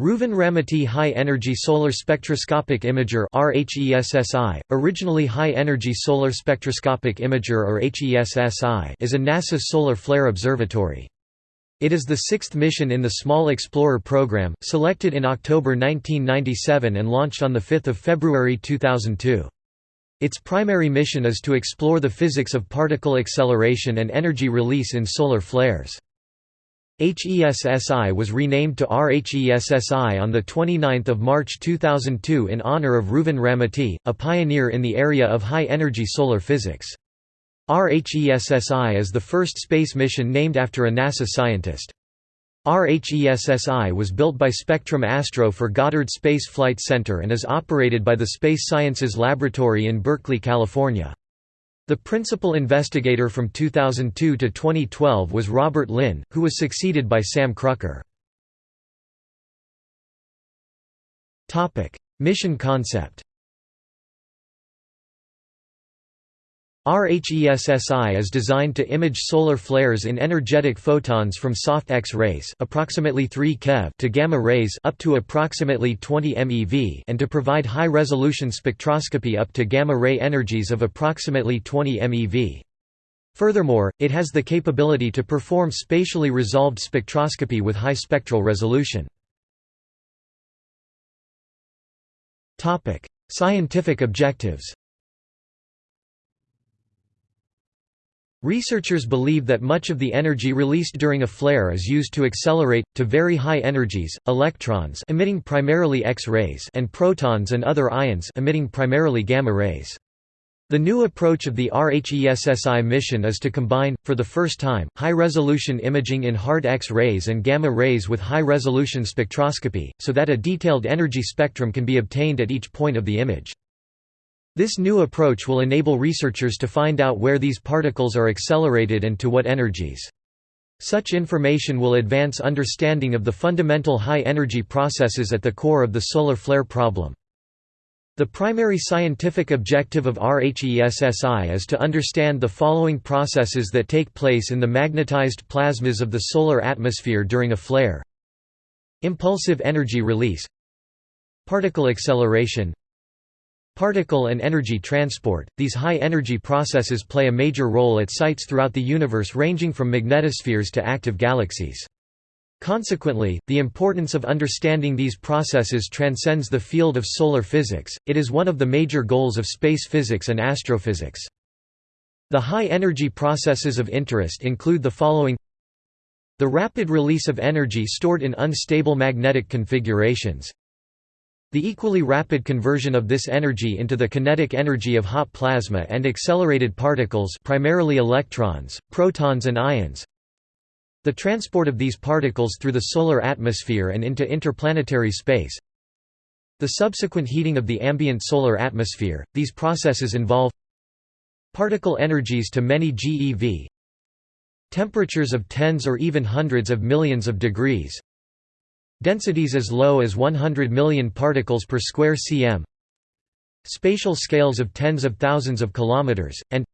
Reuven-Ramaty High Energy Solar Spectroscopic Imager RHESSI, originally High Energy Solar Spectroscopic Imager or HESSI is a NASA solar flare observatory. It is the sixth mission in the Small Explorer program, selected in October 1997 and launched on 5 February 2002. Its primary mission is to explore the physics of particle acceleration and energy release in solar flares. HESSI was renamed to RHESSI on 29 March 2002 in honor of Reuven-Ramaty, a pioneer in the area of high-energy solar physics. RHESSI is the first space mission named after a NASA scientist. RHESSI was built by Spectrum Astro for Goddard Space Flight Center and is operated by the Space Sciences Laboratory in Berkeley, California. The principal investigator from 2002 to 2012 was Robert Lin, who was succeeded by Sam Krucker. Mission concept RHESSI is designed to image solar flares in energetic photons from soft X-rays approximately 3 keV to gamma rays up to approximately 20 MeV and to provide high-resolution spectroscopy up to gamma-ray energies of approximately 20 MeV. Furthermore, it has the capability to perform spatially resolved spectroscopy with high spectral resolution. Scientific objectives Researchers believe that much of the energy released during a flare is used to accelerate, to very high energies, electrons emitting primarily X-rays and protons and other ions emitting primarily gamma rays. The new approach of the RHESSI mission is to combine, for the first time, high-resolution imaging in hard X-rays and gamma rays with high-resolution spectroscopy, so that a detailed energy spectrum can be obtained at each point of the image. This new approach will enable researchers to find out where these particles are accelerated and to what energies. Such information will advance understanding of the fundamental high-energy processes at the core of the solar flare problem. The primary scientific objective of RHESSI is to understand the following processes that take place in the magnetized plasmas of the solar atmosphere during a flare Impulsive energy release Particle acceleration Particle and energy transport – These high-energy processes play a major role at sites throughout the universe ranging from magnetospheres to active galaxies. Consequently, the importance of understanding these processes transcends the field of solar physics, it is one of the major goals of space physics and astrophysics. The high-energy processes of interest include the following The rapid release of energy stored in unstable magnetic configurations the equally rapid conversion of this energy into the kinetic energy of hot plasma and accelerated particles primarily electrons, protons and ions. The transport of these particles through the solar atmosphere and into interplanetary space. The subsequent heating of the ambient solar atmosphere. These processes involve particle energies to many GeV, temperatures of tens or even hundreds of millions of degrees, Densities as low as 100 million particles per square cm Spatial scales of tens of thousands of kilometers, and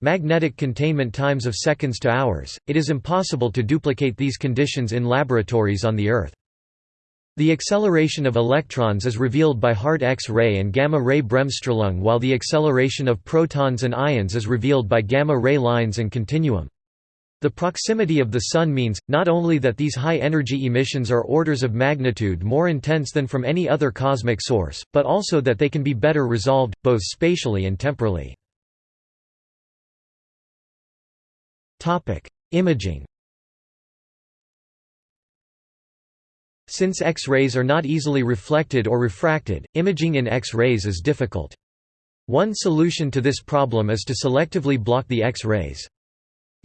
magnetic containment times of seconds to hours. It is impossible to duplicate these conditions in laboratories on the Earth. The acceleration of electrons is revealed by hard X-ray and gamma-ray bremsstrahlung while the acceleration of protons and ions is revealed by gamma-ray lines and continuum. The proximity of the Sun means, not only that these high-energy emissions are orders of magnitude more intense than from any other cosmic source, but also that they can be better resolved, both spatially and temporally. Imaging Since X-rays are not easily reflected or refracted, imaging in X-rays is difficult. One solution to this problem is to selectively block the X-rays.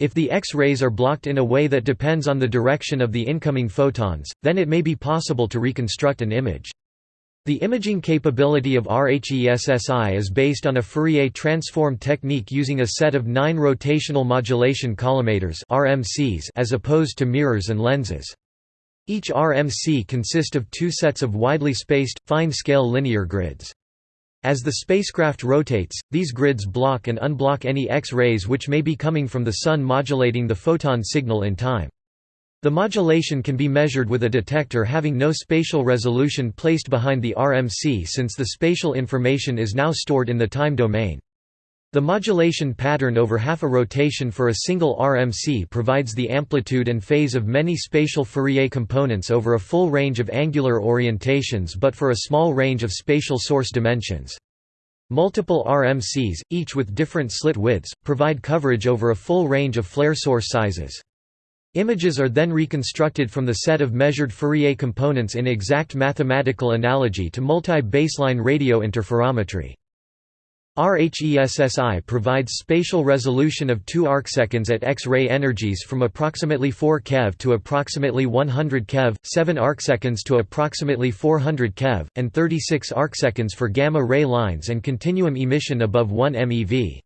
If the X-rays are blocked in a way that depends on the direction of the incoming photons, then it may be possible to reconstruct an image. The imaging capability of RHESSI is based on a Fourier transform technique using a set of nine rotational modulation collimators as opposed to mirrors and lenses. Each RMC consists of two sets of widely spaced, fine-scale linear grids. As the spacecraft rotates, these grids block and unblock any X-rays which may be coming from the Sun modulating the photon signal in time. The modulation can be measured with a detector having no spatial resolution placed behind the RMC since the spatial information is now stored in the time domain. The modulation pattern over half a rotation for a single RMC provides the amplitude and phase of many spatial Fourier components over a full range of angular orientations but for a small range of spatial source dimensions. Multiple RMCs, each with different slit widths, provide coverage over a full range of flare source sizes. Images are then reconstructed from the set of measured Fourier components in exact mathematical analogy to multi-baseline radio interferometry. RHESSI provides spatial resolution of 2 arcseconds at X-ray energies from approximately 4 keV to approximately 100 keV, 7 arcseconds to approximately 400 keV, and 36 arcseconds for gamma-ray lines and continuum emission above 1 MeV.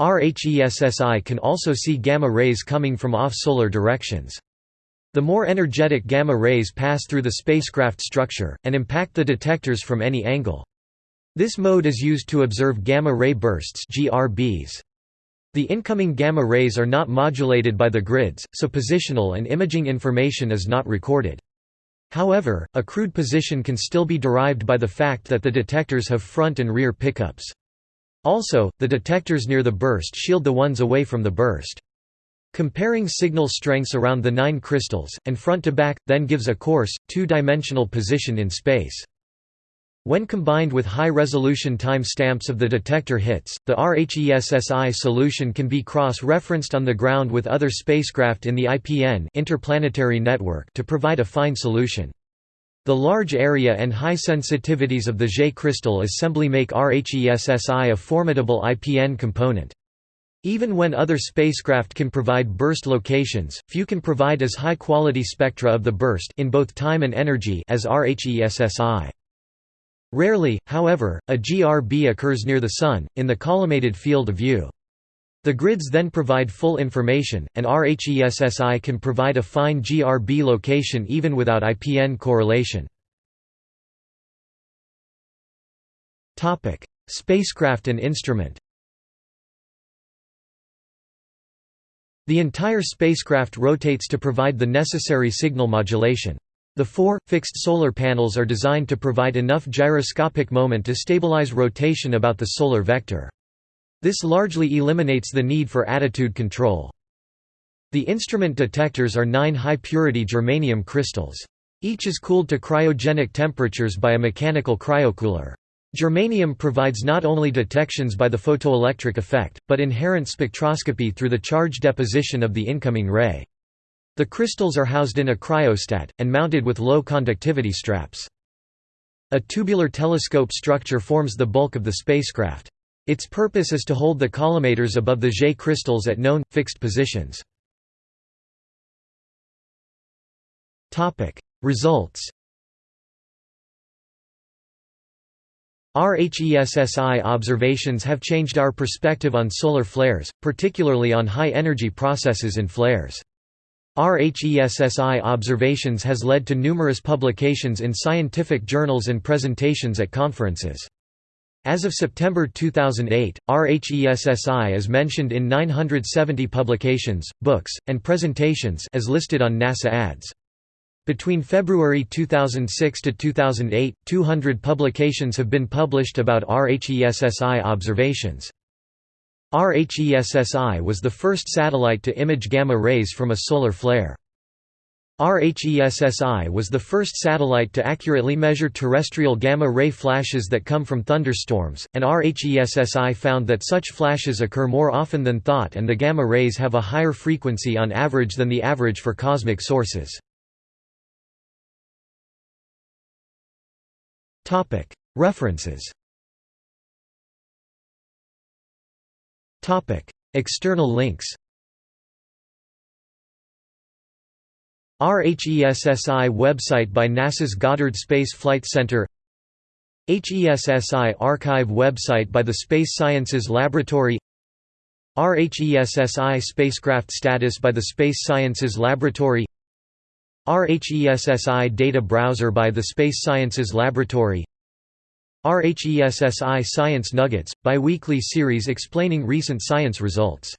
RHESSI can also see gamma rays coming from off-solar directions. The more energetic gamma rays pass through the spacecraft structure, and impact the detectors from any angle. This mode is used to observe gamma ray bursts GRBs. The incoming gamma rays are not modulated by the grids, so positional and imaging information is not recorded. However, a crude position can still be derived by the fact that the detectors have front and rear pickups. Also, the detectors near the burst shield the ones away from the burst. Comparing signal strengths around the nine crystals, and front to back, then gives a coarse, two-dimensional position in space. When combined with high-resolution time stamps of the detector hits, the RHESSI solution can be cross-referenced on the ground with other spacecraft in the IPN interplanetary network to provide a fine solution. The large area and high sensitivities of the J crystal assembly make RHESSI a formidable IPN component. Even when other spacecraft can provide burst locations, few can provide as high-quality spectra of the burst in both time and energy as RHESSI. Rarely, however, a GRB occurs near the Sun, in the collimated field of view. The grids then provide full information, and RHESSI can provide a fine GRB location even without IPN correlation. Spacecraft and instrument The entire spacecraft rotates to provide the necessary signal modulation. The four, fixed solar panels are designed to provide enough gyroscopic moment to stabilize rotation about the solar vector. This largely eliminates the need for attitude control. The instrument detectors are nine high-purity germanium crystals. Each is cooled to cryogenic temperatures by a mechanical cryocooler. Germanium provides not only detections by the photoelectric effect, but inherent spectroscopy through the charge deposition of the incoming ray. The crystals are housed in a cryostat, and mounted with low conductivity straps. A tubular telescope structure forms the bulk of the spacecraft. Its purpose is to hold the collimators above the J crystals at known, fixed positions. Results RHESSI observations have changed our perspective on solar flares, particularly on high-energy processes in flares. RHESSI observations has led to numerous publications in scientific journals and presentations at conferences. As of September 2008, RHESSI is mentioned in 970 publications, books, and presentations as listed on NASA ADS. Between February 2006 to 2008, 200 publications have been published about RHESSI observations. RHESSI was the first satellite to image gamma rays from a solar flare. RHESSI was the first satellite to accurately measure terrestrial gamma-ray flashes that come from thunderstorms, and RHESSI found that such flashes occur more often than thought and the gamma rays have a higher frequency on average than the average for cosmic sources. References External links RHESSI website by NASA's Goddard Space Flight Center HESSI archive website by the Space Sciences Laboratory RHESSI spacecraft status by the Space Sciences Laboratory RHESSI data browser by the Space Sciences Laboratory RHESSI Science Nuggets, biweekly series explaining recent science results